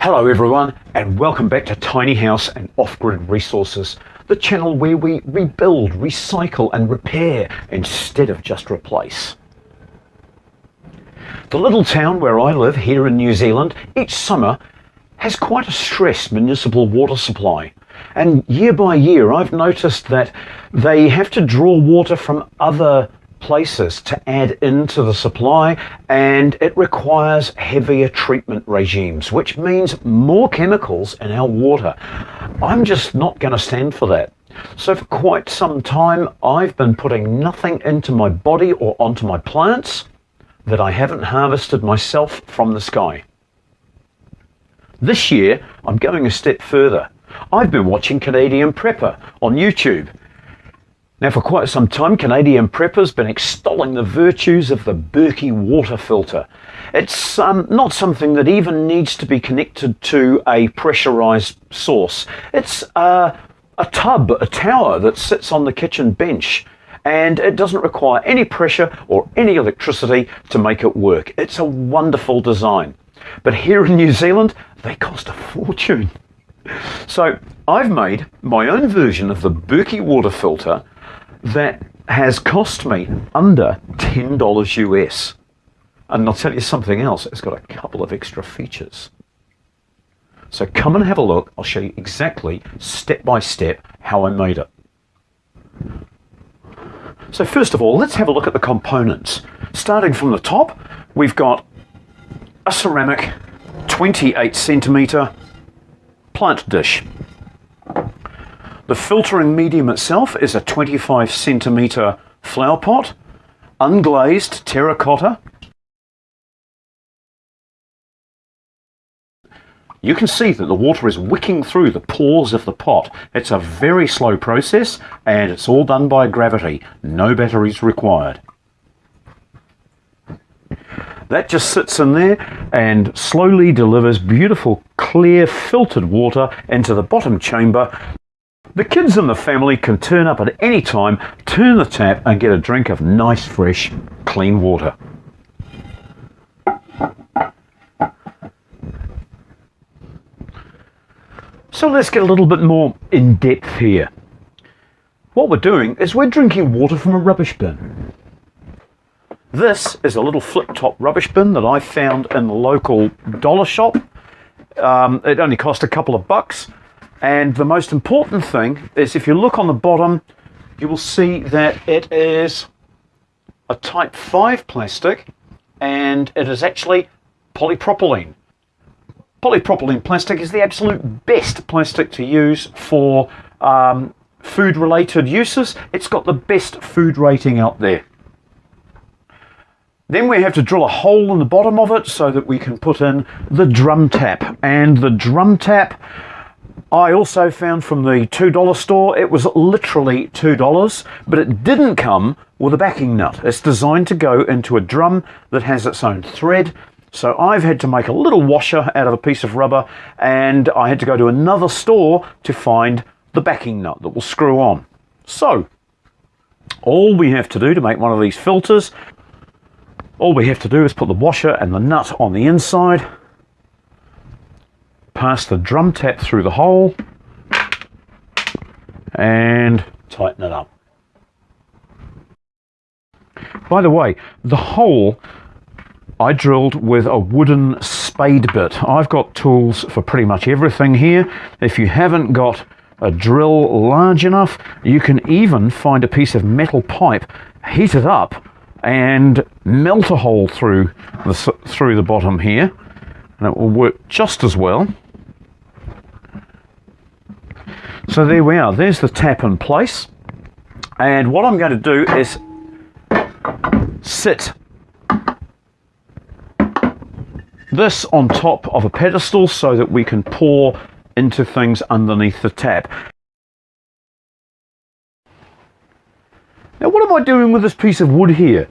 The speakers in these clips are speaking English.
Hello everyone and welcome back to Tiny House and Off-Grid Resources, the channel where we rebuild, recycle and repair instead of just replace. The little town where I live here in New Zealand each summer has quite a stressed municipal water supply. And year by year I've noticed that they have to draw water from other places to add into the supply and it requires heavier treatment regimes which means more chemicals in our water. I'm just not going to stand for that. So for quite some time I've been putting nothing into my body or onto my plants that I haven't harvested myself from the sky. This year I'm going a step further. I've been watching Canadian Prepper on YouTube now, for quite some time, Canadian Prepper's been extolling the virtues of the Berkey water filter. It's um, not something that even needs to be connected to a pressurized source. It's uh, a tub, a tower that sits on the kitchen bench and it doesn't require any pressure or any electricity to make it work. It's a wonderful design. But here in New Zealand, they cost a fortune. So I've made my own version of the Berkey water filter that has cost me under $10 US. And I'll tell you something else, it's got a couple of extra features. So come and have a look. I'll show you exactly, step by step, how I made it. So first of all, let's have a look at the components. Starting from the top, we've got a ceramic 28 centimeter plant dish. The filtering medium itself is a 25 centimetre flower pot, unglazed terracotta. You can see that the water is wicking through the pores of the pot. It's a very slow process and it's all done by gravity. No batteries required. That just sits in there and slowly delivers beautiful, clear, filtered water into the bottom chamber the kids in the family can turn up at any time, turn the tap and get a drink of nice fresh clean water. So let's get a little bit more in depth here. What we're doing is we're drinking water from a rubbish bin. This is a little flip top rubbish bin that I found in the local dollar shop. Um, it only cost a couple of bucks and the most important thing is if you look on the bottom, you will see that it is a type 5 plastic and it is actually polypropylene. Polypropylene plastic is the absolute best plastic to use for um, food related uses. It's got the best food rating out there. Then we have to drill a hole in the bottom of it so that we can put in the drum tap. And the drum tap I also found from the $2 store it was literally $2, but it didn't come with a backing nut. It's designed to go into a drum that has its own thread. So I've had to make a little washer out of a piece of rubber and I had to go to another store to find the backing nut that will screw on. So all we have to do to make one of these filters, all we have to do is put the washer and the nut on the inside pass the drum tap through the hole and tighten it up. By the way, the hole I drilled with a wooden spade bit. I've got tools for pretty much everything here. If you haven't got a drill large enough, you can even find a piece of metal pipe, heat it up, and melt a hole through the, through the bottom here, and it will work just as well. So there we are, there's the tap in place. And what I'm going to do is sit this on top of a pedestal so that we can pour into things underneath the tap. Now what am I doing with this piece of wood here?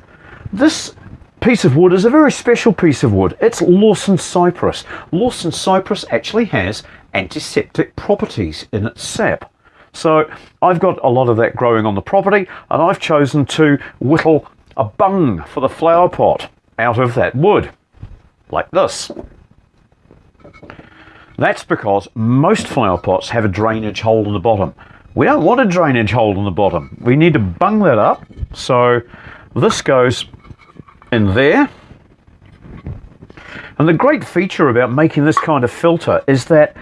This piece of wood is a very special piece of wood. It's Lawson cypress. Lawson cypress actually has antiseptic properties in its sap. So I've got a lot of that growing on the property and I've chosen to whittle a bung for the flower pot out of that wood, like this. That's because most flower pots have a drainage hole in the bottom. We don't want a drainage hole in the bottom. We need to bung that up. So this goes in there. And the great feature about making this kind of filter is that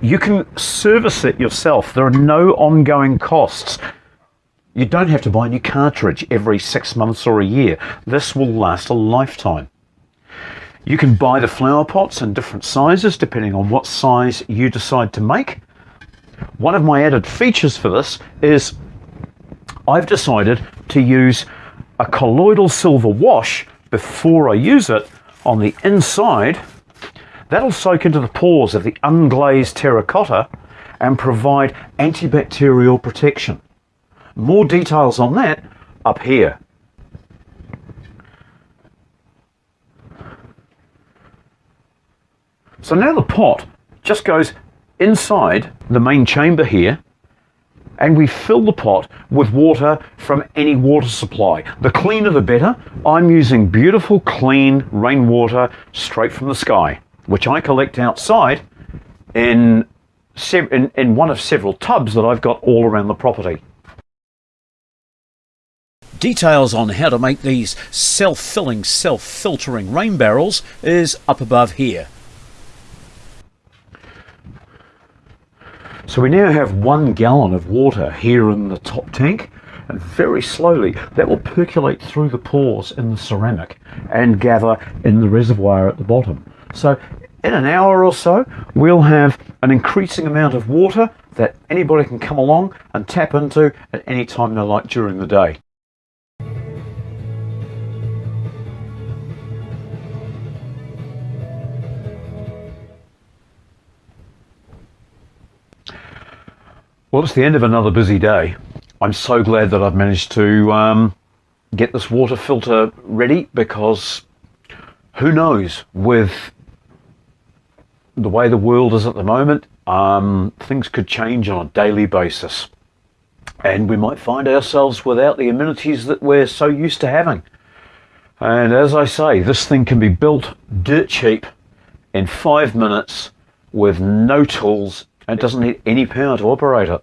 you can service it yourself. There are no ongoing costs. You don't have to buy a new cartridge every six months or a year. This will last a lifetime. You can buy the flower pots in different sizes depending on what size you decide to make. One of my added features for this is I've decided to use a colloidal silver wash before I use it on the inside. That'll soak into the pores of the unglazed terracotta and provide antibacterial protection. More details on that up here. So now the pot just goes inside the main chamber here and we fill the pot with water from any water supply. The cleaner the better. I'm using beautiful clean rainwater straight from the sky, which I collect outside in, in, in one of several tubs that I've got all around the property. Details on how to make these self-filling, self-filtering rain barrels is up above here. So we now have one gallon of water here in the top tank and very slowly that will percolate through the pores in the ceramic and gather in the reservoir at the bottom. So in an hour or so we'll have an increasing amount of water that anybody can come along and tap into at any time they like during the day. Well, it's the end of another busy day. I'm so glad that I've managed to um, get this water filter ready because who knows with the way the world is at the moment, um, things could change on a daily basis. And we might find ourselves without the amenities that we're so used to having. And as I say, this thing can be built dirt cheap in five minutes with no tools it doesn't need any power to operate it.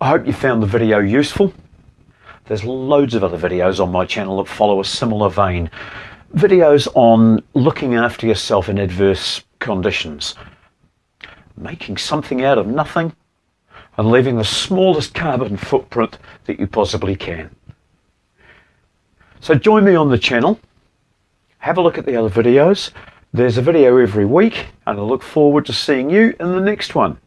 I hope you found the video useful. There's loads of other videos on my channel that follow a similar vein. Videos on looking after yourself in adverse conditions. Making something out of nothing and leaving the smallest carbon footprint that you possibly can. So join me on the channel. Have a look at the other videos there's a video every week and I look forward to seeing you in the next one.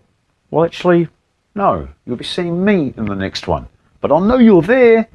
Well, actually, no, you'll be seeing me in the next one. But I'll know you're there